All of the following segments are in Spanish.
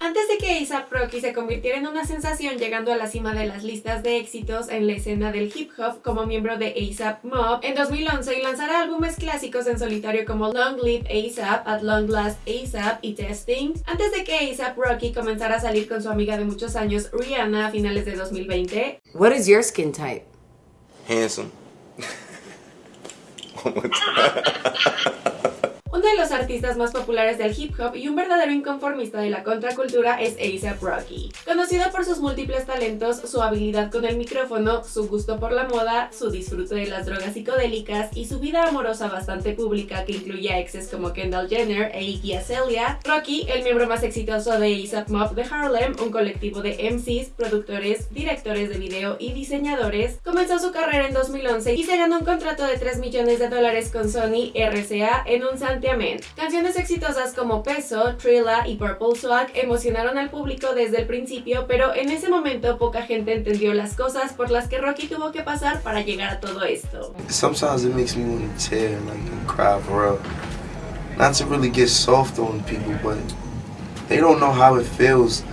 Antes de que A$AP Rocky se convirtiera en una sensación llegando a la cima de las listas de éxitos en la escena del hip hop como miembro de A$AP Mob en 2011 y lanzara álbumes clásicos en solitario como Long Live A$AP, At Long Last A$AP y Testing, antes de que A$AP Rocky comenzara a salir con su amiga de muchos años Rihanna a finales de 2020. What is your skin type? Handsome. Uno de los artistas más populares del hip hop y un verdadero inconformista de la contracultura es A$AP Rocky. Conocido por sus múltiples talentos, su habilidad con el micrófono, su gusto por la moda, su disfrute de las drogas psicodélicas y su vida amorosa bastante pública que incluye a exes como Kendall Jenner e Iggy Azalea, Rocky, el miembro más exitoso de A$AP Mob de Harlem, un colectivo de MCs, productores, directores de video y diseñadores, comenzó su carrera en 2011 y se ganó un contrato de 3 millones de dólares con Sony RCA en un Santiago Canciones exitosas como Peso, Trilla y Purple Swag emocionaron al público desde el principio, pero en ese momento poca gente entendió las cosas por las que Rocky tuvo que pasar para llegar a todo esto. Sometimes it makes me want to tear like and cry for real. Not to really get soft on people, but they don't know how it feels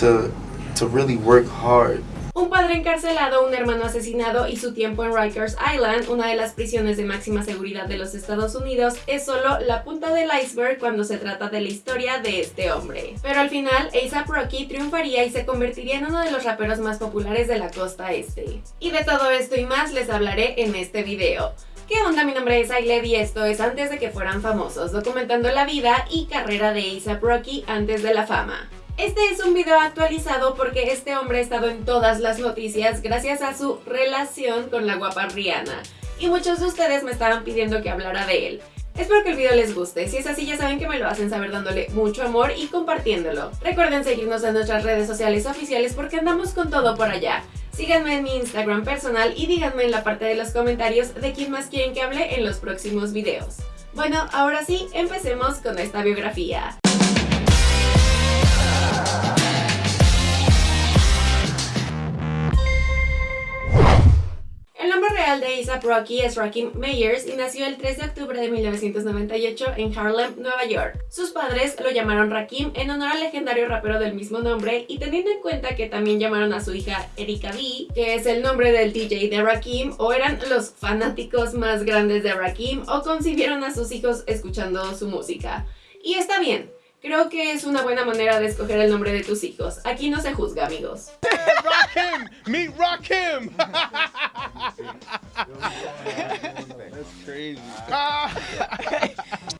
to to really work hard un padre encarcelado, un hermano asesinado y su tiempo en Rikers Island, una de las prisiones de máxima seguridad de los Estados Unidos, es solo la punta del iceberg cuando se trata de la historia de este hombre. Pero al final, A$AP Rocky triunfaría y se convertiría en uno de los raperos más populares de la costa este. Y de todo esto y más les hablaré en este video. ¿Qué onda? Mi nombre es Ailed y esto es Antes de que fueran famosos, documentando la vida y carrera de A$AP Rocky antes de la fama. Este es un video actualizado porque este hombre ha estado en todas las noticias gracias a su relación con la guapa Rihanna. Y muchos de ustedes me estaban pidiendo que hablara de él. Espero que el video les guste, si es así ya saben que me lo hacen saber dándole mucho amor y compartiéndolo. Recuerden seguirnos en nuestras redes sociales oficiales porque andamos con todo por allá. Síganme en mi Instagram personal y díganme en la parte de los comentarios de quién más quieren que hable en los próximos videos. Bueno, ahora sí, empecemos con esta biografía. De A$AP Rocky es Rakim Meyers y nació el 3 de octubre de 1998 en Harlem, Nueva York. Sus padres lo llamaron Rakim en honor al legendario rapero del mismo nombre y teniendo en cuenta que también llamaron a su hija Erika B, que es el nombre del DJ de Rakim, o eran los fanáticos más grandes de Rakim o concibieron a sus hijos escuchando su música. Y está bien, Creo que es una buena manera de escoger el nombre de tus hijos. Aquí no se juzga, amigos. Meet Rakim!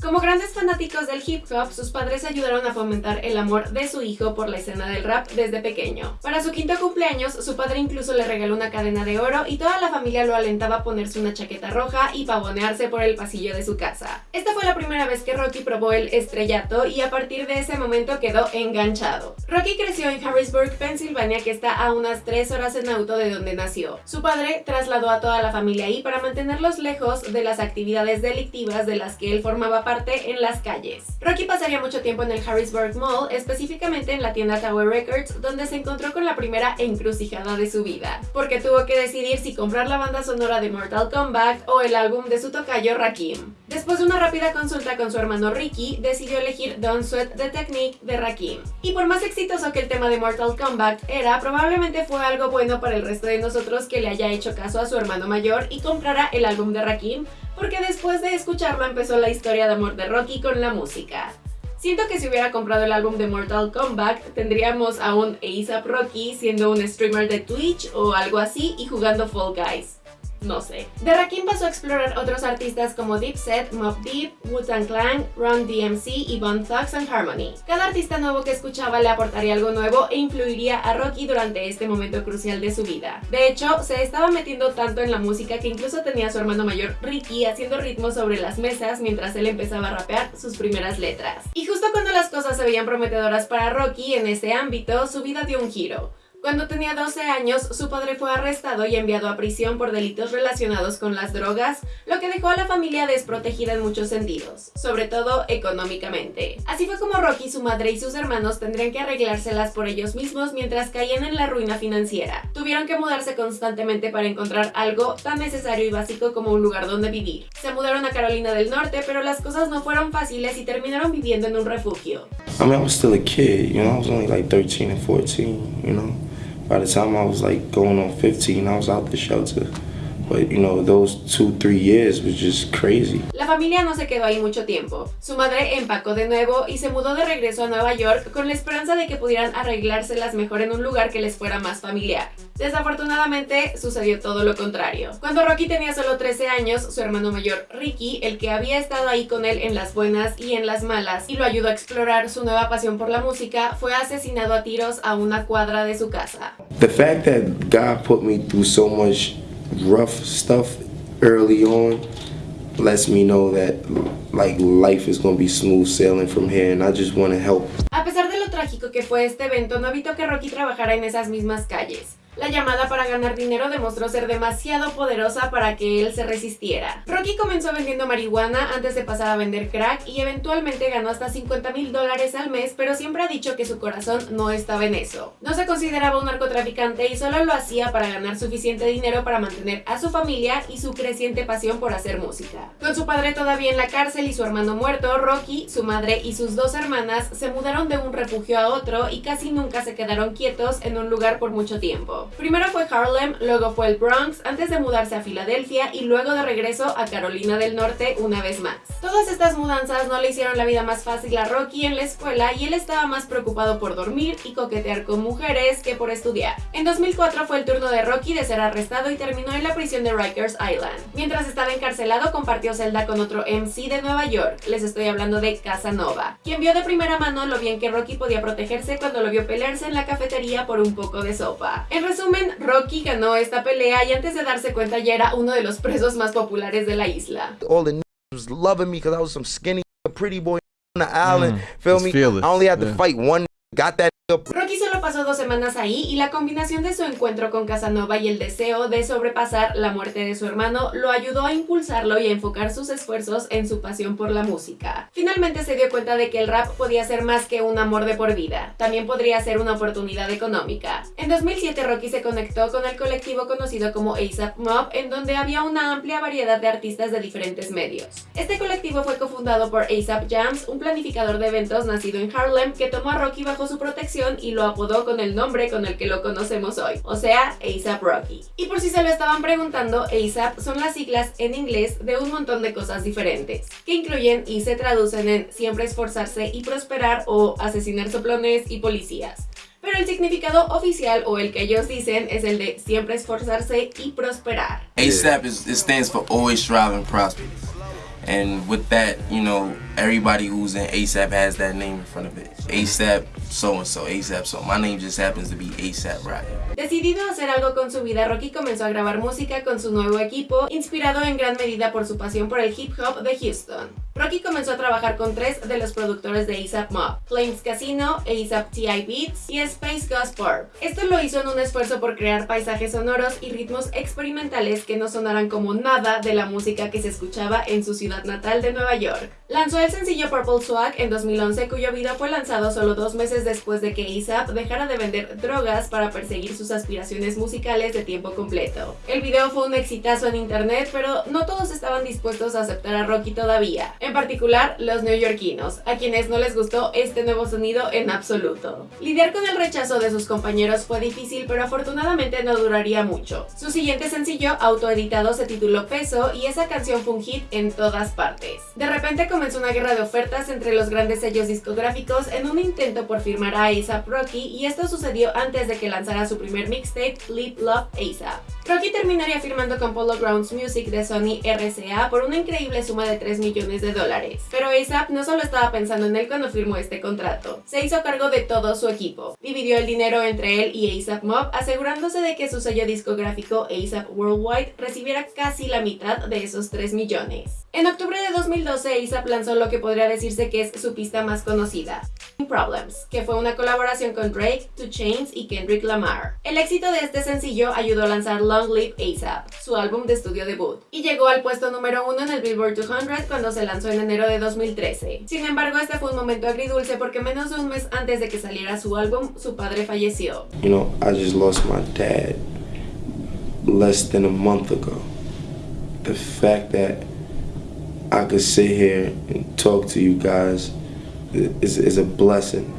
Como grandes fanáticos del hip hop, sus padres ayudaron a fomentar el amor de su hijo por la escena del rap desde pequeño. Para su quinto cumpleaños, su padre incluso le regaló una cadena de oro y toda la familia lo alentaba a ponerse una chaqueta roja y pavonearse por el pasillo de su casa. Esta fue la primera vez que Rocky probó el estrellato y a partir de ese momento quedó enganchado. Rocky creció en Harrisburg, Pensilvania, que está a unas 3 horas en auto de donde nació. Su padre trasladó a toda la familia ahí para mantenerlos lejos de las actividades delictivas de las que él formaba parte en las calles. Rocky pasaría mucho tiempo en el Harrisburg Mall, específicamente en la tienda Tower Records, donde se encontró con la primera encrucijada de su vida, porque tuvo que decidir si comprar la banda sonora de Mortal Kombat o el álbum de su tocayo Rakim. Después de una rápida consulta con su hermano Ricky, decidió elegir Don't Sweat the Technique de Rakim. Y por más exitoso que el tema de Mortal Kombat era, probablemente fue algo bueno para el resto de nosotros que le haya hecho caso a su hermano mayor y comprara el álbum de Rakim, porque después de escucharlo empezó la historia de amor de Rocky con la música. Siento que si hubiera comprado el álbum de Mortal Kombat, tendríamos a un ASAP Rocky siendo un streamer de Twitch o algo así y jugando Fall Guys no sé. De Rakim pasó a explorar otros artistas como Dipset, Mob Deep, Wu-Tang Clan, Run DMC y Bone Thugs and Harmony. Cada artista nuevo que escuchaba le aportaría algo nuevo e influiría a Rocky durante este momento crucial de su vida. De hecho, se estaba metiendo tanto en la música que incluso tenía a su hermano mayor Ricky haciendo ritmos sobre las mesas mientras él empezaba a rapear sus primeras letras. Y justo cuando las cosas se veían prometedoras para Rocky en ese ámbito, su vida dio un giro. Cuando tenía 12 años, su padre fue arrestado y enviado a prisión por delitos relacionados con las drogas, lo que dejó a la familia desprotegida en muchos sentidos, sobre todo económicamente. Así fue como Rocky, su madre y sus hermanos tendrían que arreglárselas por ellos mismos mientras caían en la ruina financiera. Tuvieron que mudarse constantemente para encontrar algo tan necesario y básico como un lugar donde vivir. Se mudaron a Carolina del Norte, pero las cosas no fueron fáciles y terminaron viviendo en un refugio. I mean, I was still a kid, you know, I was only like 13 and 14, you know. By the time I was like going on 15, I was out the shelter. But you know, those two, three years was just crazy. La familia no se quedó ahí mucho tiempo. Su madre empacó de nuevo y se mudó de regreso a Nueva York con la esperanza de que pudieran arreglárselas mejor en un lugar que les fuera más familiar. Desafortunadamente sucedió todo lo contrario. Cuando Rocky tenía solo 13 años, su hermano mayor Ricky, el que había estado ahí con él en las buenas y en las malas y lo ayudó a explorar su nueva pasión por la música, fue asesinado a tiros a una cuadra de su casa. The fact that God put me through so much rough stuff early on lets me know that like life is going to be smooth sailing from here and I just want to help. A pesar de lo trágico que fue este evento, no evitó que Rocky trabajara en esas mismas calles. La llamada para ganar dinero demostró ser demasiado poderosa para que él se resistiera. Rocky comenzó vendiendo marihuana antes de pasar a vender crack y eventualmente ganó hasta 50 mil dólares al mes, pero siempre ha dicho que su corazón no estaba en eso. No se consideraba un narcotraficante y solo lo hacía para ganar suficiente dinero para mantener a su familia y su creciente pasión por hacer música. Con su padre todavía en la cárcel y su hermano muerto, Rocky, su madre y sus dos hermanas se mudaron de un refugio a otro y casi nunca se quedaron quietos en un lugar por mucho tiempo. Primero fue Harlem, luego fue el Bronx, antes de mudarse a Filadelfia y luego de regreso a Carolina del Norte una vez más. Todas estas mudanzas no le hicieron la vida más fácil a Rocky en la escuela y él estaba más preocupado por dormir y coquetear con mujeres que por estudiar. En 2004 fue el turno de Rocky de ser arrestado y terminó en la prisión de Rikers Island. Mientras estaba encarcelado compartió celda con otro MC de Nueva York, les estoy hablando de Casanova, quien vio de primera mano lo bien que Rocky podía protegerse cuando lo vio pelearse en la cafetería por un poco de sopa. Rocky ganó esta pelea y antes de darse cuenta ya era uno de los presos más populares de la isla. all the was loving me because I was some skinny pretty boy on the island. Mm, feel me? fearless, I only had to yeah. fight one. Got that Rocky solo pasó dos semanas ahí y la combinación de su encuentro con Casanova y el deseo de sobrepasar la muerte de su hermano lo ayudó a impulsarlo y a enfocar sus esfuerzos en su pasión por la música. Finalmente se dio cuenta de que el rap podía ser más que un amor de por vida, también podría ser una oportunidad económica. En 2007 Rocky se conectó con el colectivo conocido como ASAP Mob, en donde había una amplia variedad de artistas de diferentes medios. Este colectivo fue cofundado por ASAP Jams, un planificador de eventos nacido en Harlem que tomó a Rocky bajo su protección y lo apodó con el nombre con el que lo conocemos hoy, o sea, ASAP Rocky. Y por si se lo estaban preguntando, ASAP son las siglas en inglés de un montón de cosas diferentes, que incluyen y se traducen en siempre esforzarse y prosperar o asesinar soplones y policías. Pero el significado oficial o el que ellos dicen es el de siempre esforzarse y prosperar. ASAP is stands for always strive and prosper. And with that, you know, everybody who's in ASAP has that name in front of it. ASAP so and so, ASAP so. My name just happens to be ASAP Rocky. Decidido a hacer algo con su vida, Rocky comenzó a grabar música con su nuevo equipo, inspirado en gran medida por su pasión por el hip hop de Houston. Rocky comenzó a trabajar con tres de los productores de ASAP Mob, Flames Casino, ASAP TI Beats y Space Ghost Purp. Esto lo hizo en un esfuerzo por crear paisajes sonoros y ritmos experimentales que no sonaran como nada de la música que se escuchaba en su ciudad natal de Nueva York. Lanzó el sencillo Purple Swag en 2011 cuyo video fue lanzado solo dos meses después de que ASAP dejara de vender drogas para perseguir sus aspiraciones musicales de tiempo completo. El video fue un exitazo en internet, pero no todos estaban dispuestos a aceptar a Rocky todavía, particular los neoyorquinos, a quienes no les gustó este nuevo sonido en absoluto. Lidiar con el rechazo de sus compañeros fue difícil, pero afortunadamente no duraría mucho. Su siguiente sencillo, autoeditado, se tituló Peso y esa canción fue un hit en todas partes. De repente comenzó una guerra de ofertas entre los grandes sellos discográficos en un intento por firmar a ASAP Rocky y esto sucedió antes de que lanzara su primer mixtape, Live Love ASAP. Rocky terminaría firmando con Polo Grounds Music de Sony RCA por una increíble suma de 3 millones de dólares. Pero ASAP no solo estaba pensando en él cuando firmó este contrato, se hizo cargo de todo su equipo. Dividió el dinero entre él y ASAP Mob, asegurándose de que su sello discográfico ASAP Worldwide recibiera casi la mitad de esos 3 millones. En octubre de 2012, ASAP lanzó lo que podría decirse que es su pista más conocida, Problems, que fue una colaboración con Drake, Two Chainz y Kendrick Lamar. El éxito de este sencillo ayudó a lanzar Long Live ASAP, su álbum de estudio debut, y llegó al puesto número uno en el Billboard 200 cuando se lanzó en enero de 2013. Sin embargo, este fue un momento agridulce porque menos de un mes antes de que saliera su álbum, su padre falleció. You know, I just lost my dad less than a month ago. The fact that I could sit here and talk to you guys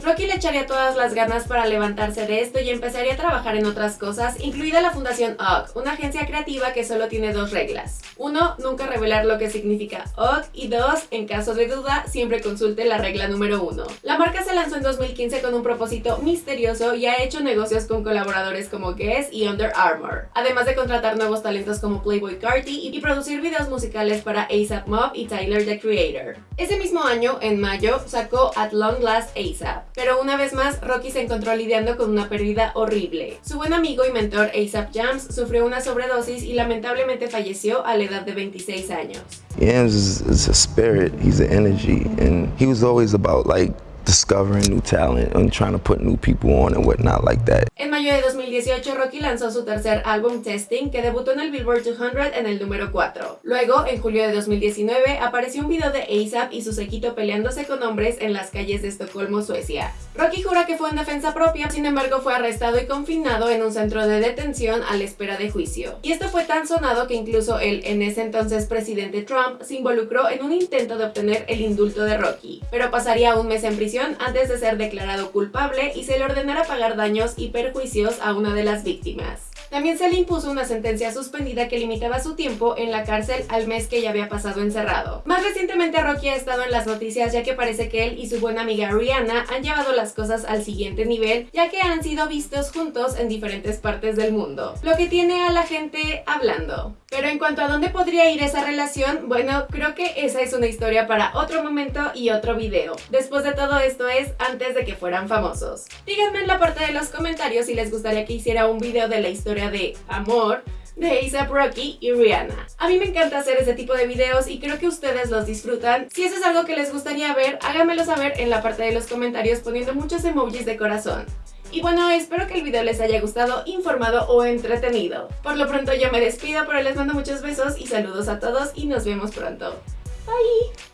Rocky le echaría todas las ganas para levantarse de esto y empezaría a trabajar en otras cosas, incluida la fundación UGG, una agencia creativa que solo tiene dos reglas. Uno, nunca revelar lo que significa UGG y dos, en caso de duda, siempre consulte la regla número uno. La marca se lanzó en 2015 con un propósito misterioso y ha hecho negocios con colaboradores como Guess y Under Armour, además de contratar nuevos talentos como Playboy Carti y producir videos musicales para ASAP Mob y Tyler the Creator. Ese mismo año, en mayo, sacó At Long Last ASAP. Pero una vez más, Rocky se encontró lidiando con una pérdida horrible. Su buen amigo y mentor ASAP Jams sufrió una sobredosis y lamentablemente falleció a la edad de 26 años. Yams is, is a spirit, he's an energy, and he was always about like discovering new talent and trying to put new people on and whatnot like that. En mayo de 2018, Rocky lanzó su tercer álbum Testing, que debutó en el Billboard 200 en el número 4. Luego, en julio de 2019, apareció un video de ASAP y su sequito peleándose con hombres en las calles de Estocolmo, Suecia. Rocky jura que fue en defensa propia, sin embargo fue arrestado y confinado en un centro de detención a la espera de juicio. Y esto fue tan sonado que incluso el en ese entonces presidente Trump se involucró en un intento de obtener el indulto de Rocky, pero pasaría un mes en prisión antes de ser declarado culpable y se le ordenara pagar daños y perjuicios a una de las víctimas. También se le impuso una sentencia suspendida que limitaba su tiempo en la cárcel al mes que ya había pasado encerrado. Más recientemente Rocky ha estado en las noticias ya que parece que él y su buena amiga Rihanna han llevado las cosas al siguiente nivel ya que han sido vistos juntos en diferentes partes del mundo, lo que tiene a la gente hablando. Pero en cuanto a dónde podría ir esa relación, bueno, creo que esa es una historia para otro momento y otro video. Después de todo esto es antes de que fueran famosos. Díganme en la parte de los comentarios si les gustaría que hiciera un video de la historia de amor de A$AP Rocky y Rihanna. A mí me encanta hacer ese tipo de videos y creo que ustedes los disfrutan. Si eso es algo que les gustaría ver, háganmelo saber en la parte de los comentarios poniendo muchos emojis de corazón. Y bueno, espero que el video les haya gustado, informado o entretenido. Por lo pronto yo me despido, pero les mando muchos besos y saludos a todos y nos vemos pronto. Bye!